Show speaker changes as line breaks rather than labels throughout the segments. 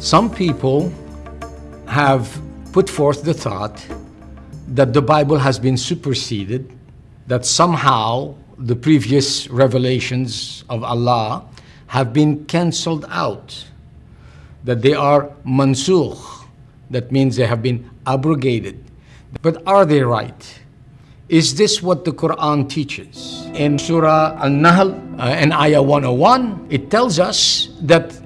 Some people have put forth the thought that the Bible has been superseded, that somehow the previous revelations of Allah have been cancelled out, that they are mansukh, that means they have been abrogated. But are they right? Is this what the Quran teaches? In Surah Al-Nahl, uh, in Ayah 101, it tells us that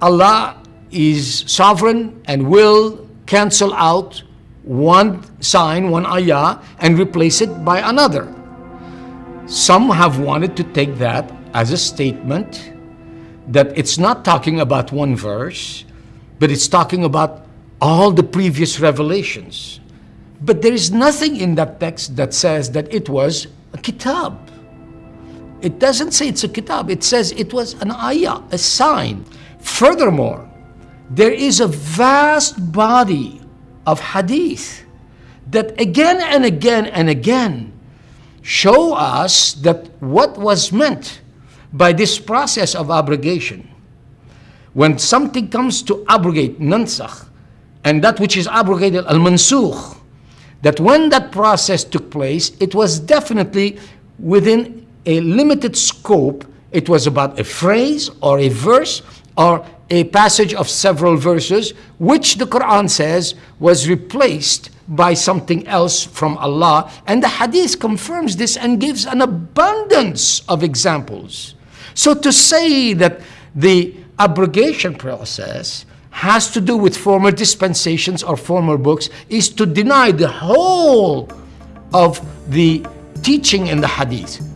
Allah is sovereign and will cancel out one sign, one ayah, and replace it by another. Some have wanted to take that as a statement that it's not talking about one verse, but it's talking about all the previous revelations. But there is nothing in that text that says that it was a kitab. It doesn't say it's a kitab. It says it was an ayah, a sign. Furthermore, there is a vast body of hadith that again and again and again show us that what was meant by this process of abrogation, when something comes to abrogate, nansakh, and that which is abrogated, al-mansukh, that when that process took place, it was definitely within a limited scope. It was about a phrase or a verse or a passage of several verses, which the Quran says was replaced by something else from Allah. And the hadith confirms this and gives an abundance of examples. So to say that the abrogation process has to do with former dispensations or former books is to deny the whole of the teaching in the hadith.